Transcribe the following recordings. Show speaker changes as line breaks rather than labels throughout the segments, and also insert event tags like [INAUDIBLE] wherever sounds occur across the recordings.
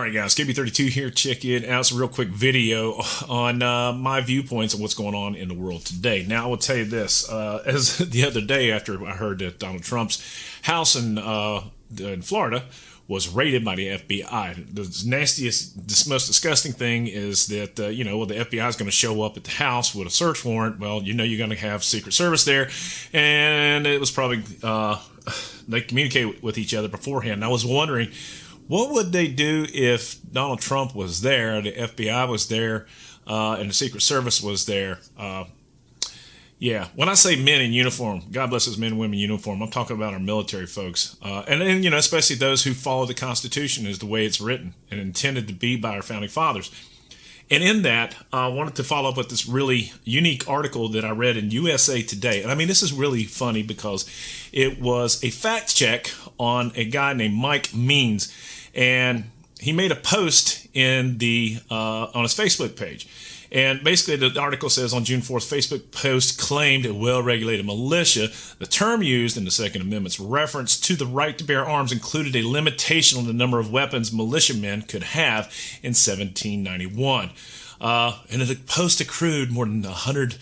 All right, guys, KB32 here. Check it out. Some real quick video on uh, my viewpoints of what's going on in the world today. Now, I will tell you this: uh, as [LAUGHS] the other day, after I heard that Donald Trump's house in uh, in Florida was raided by the FBI. The nastiest, the most disgusting thing is that uh, you know, well, the FBI is going to show up at the house with a search warrant. Well, you know, you're going to have Secret Service there, and it was probably uh, they communicate with each other beforehand. And I was wondering what would they do if Donald Trump was there, the FBI was there, uh, and the Secret Service was there? Uh, yeah, when I say men in uniform, God bless us men and women in uniform, I'm talking about our military folks. Uh, and, and, you know, especially those who follow the Constitution as the way it's written and intended to be by our founding fathers. And in that, I wanted to follow up with this really unique article that I read in USA Today. And I mean, this is really funny because it was a fact check on a guy named Mike Means and he made a post in the uh, on his Facebook page. And basically, the article says on June 4th, Facebook post claimed a well regulated militia. The term used in the Second Amendment's reference to the right to bear arms included a limitation on the number of weapons militiamen could have in 1791. Uh, and the post accrued more than 100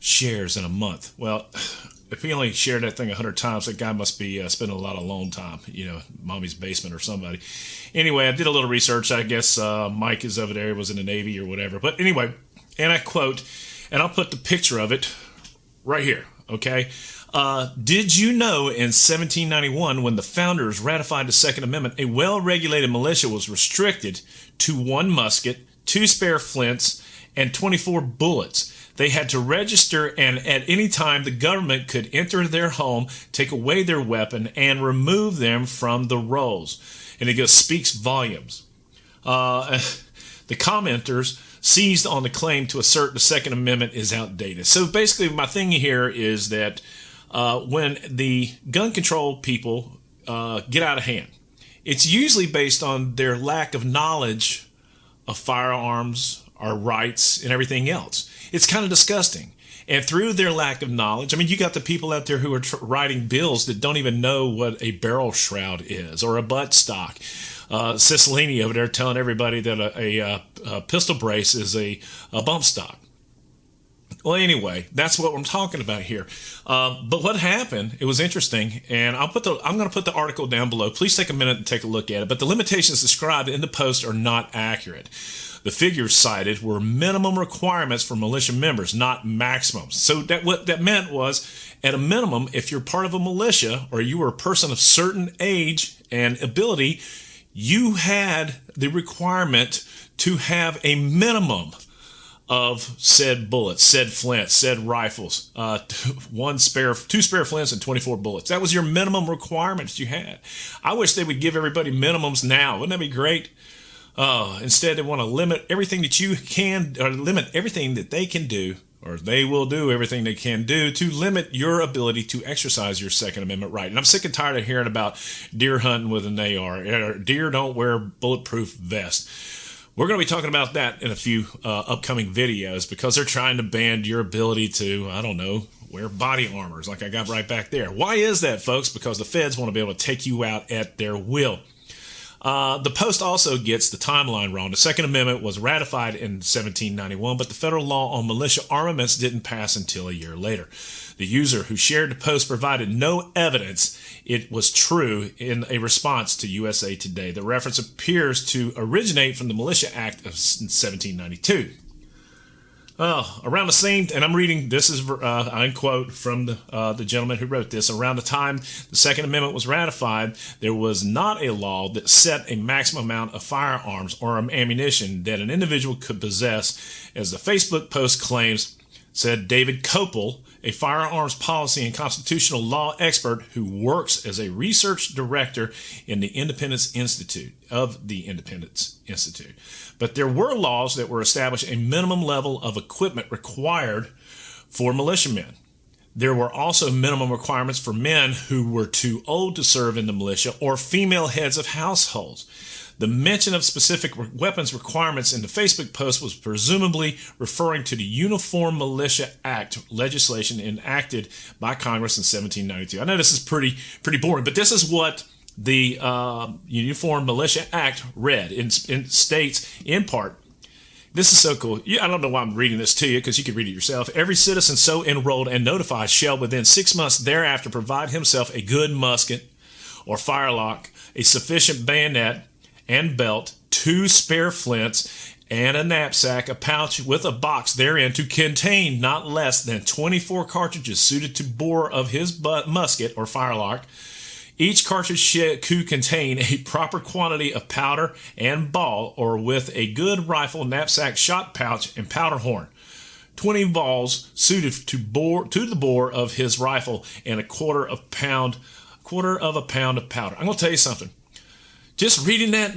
shares in a month. Well, if he only shared that thing a hundred times, that guy must be uh, spending a lot of alone time, you know, mommy's basement or somebody. Anyway, I did a little research. I guess uh, Mike is over there, he was in the Navy or whatever. But anyway, and I quote, and I'll put the picture of it right here. Okay. Uh, did you know in 1791, when the founders ratified the Second Amendment, a well regulated militia was restricted to one musket, two spare flints, and 24 bullets? They had to register, and at any time, the government could enter their home, take away their weapon, and remove them from the rolls. And it goes, speaks volumes. Uh, [LAUGHS] the commenters seized on the claim to assert the Second Amendment is outdated. So basically, my thing here is that uh, when the gun control people uh, get out of hand, it's usually based on their lack of knowledge of firearms, our rights, and everything else. It's kind of disgusting. And through their lack of knowledge, I mean, you got the people out there who are tr- writing bills that don't even know what a barrel shroud is or a butt stock. Uh, Cicilline over there telling everybody that a, a, uh, a pistol brace is a, a bump stock. Well, anyway, that's what I'm talking about here. Uh, but what happened? It was interesting, and I'll put the I'm going to put the article down below. Please take a minute and take a look at it. But the limitations described in the post are not accurate. The figures cited were minimum requirements for militia members, not maximums. So that what that meant was, at a minimum, if you're part of a militia or you were a person of certain age and ability, you had the requirement to have a minimum of said bullets, said flints, said rifles, uh, [LAUGHS] one spare, two spare flints, and 24 bullets. That was your minimum requirements you had. I wish they would give everybody minimums now. Wouldn't that be great? Uh, instead, they want to limit everything that you can, or limit everything that they can do, or they will do everything they can do to limit your ability to exercise your Second Amendment right. And I'm sick and tired of hearing about deer hunting with an AR. Deer don't wear bulletproof vests. We're going to be talking about that in a few uh, upcoming videos because they're trying to ban your ability to, I don't know, wear body armors like I got right back there. Why is that, folks? Because the feds want to be able to take you out at their will. Uh, the Post also gets the timeline wrong. The Second Amendment was ratified in 1791, but the federal law on militia armaments didn't pass until a year later. The user who shared the post provided no evidence it was true in a response to USA Today. The reference appears to originate from the Militia Act of 1792. Oh, around the same, and I'm reading this is uh, I quote from the uh, the gentleman who wrote this. Around the time the Second Amendment was ratified, there was not a law that set a maximum amount of firearms or ammunition that an individual could possess, as the Facebook post claims. Said David Kopel, a firearms policy and constitutional law expert who works as a research director in the Independence Institute of the Independence Institute. But there were laws that were established a minimum level of equipment required for militiamen. There were also minimum requirements for men who were too old to serve in the militia or female heads of households. The mention of specific weapons requirements in the Facebook post was presumably referring to the Uniform Militia Act legislation enacted by Congress in 1792. I know this is pretty pretty boring, but this is what the uh, Uniform Militia Act read in, in states in part this is so cool. Yeah, I don't know why I'm reading this to you because you can read it yourself. Every citizen so enrolled and notified shall within six months thereafter provide himself a good musket or firelock, a sufficient bayonet and belt, two spare flints, and a knapsack, a pouch with a box therein to contain not less than 24 cartridges suited to bore of his butt musket or firelock. Each cartridge should contain a proper quantity of powder and ball, or with a good rifle, knapsack, shot pouch, and powder horn. 20 balls suited to bore to the bore of his rifle and a quarter of pound quarter of a pound of powder. I'm gonna tell you something. Just reading that,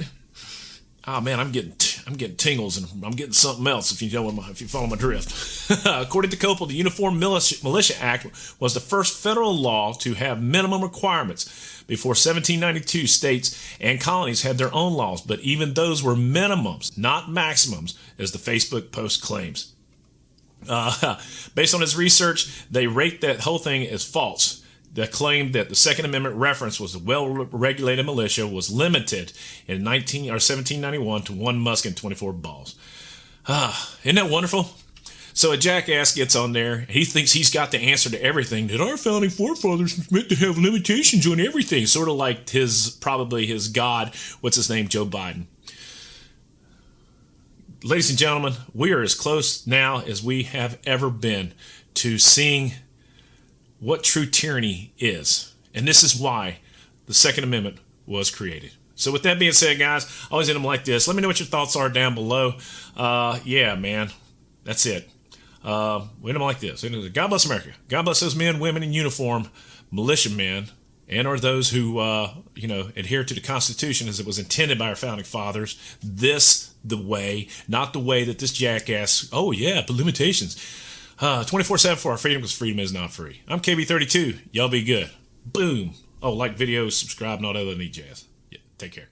oh man, I'm getting I'm getting tingles and I'm getting something else if you know my, if you follow my drift. [LAUGHS] According to Kopel, the Uniform Militia, Militia Act was the first federal law to have minimum requirements. Before 1792, states and colonies had their own laws, but even those were minimums, not maximums, as the Facebook post claims. [LAUGHS] Uh, based on his research, they rate that whole thing as false that claimed that the Second Amendment reference was a well-regulated militia was limited in 19 or 1791 to one musket and 24 balls. Ah, isn't that wonderful? So a jackass gets on there. He thinks he's got the answer to everything. That our founding forefathers meant to have limitations on everything, sort of like his probably his god. What's his name? Joe Biden. Ladies and gentlemen, we are as close now as we have ever been to seeing what true tyranny is. And this is why the Second Amendment was created. So, with that being said, guys, always end them like this. Let me know what your thoughts are down below. Uh, yeah, man, that's it. Uh, we end them like this. God bless America. God bless those men, women in uniform, militiamen, and or those who uh, you know adhere to the Constitution as it was intended by our founding fathers. This the way, not the way that this jackass. Oh yeah, but limitations. Uh, 24 7 for our freedom because freedom is not free. I'm KB32. Y'all be good. Boom. Oh, like videos, subscribe, that other neat jazz. Yeah, take care.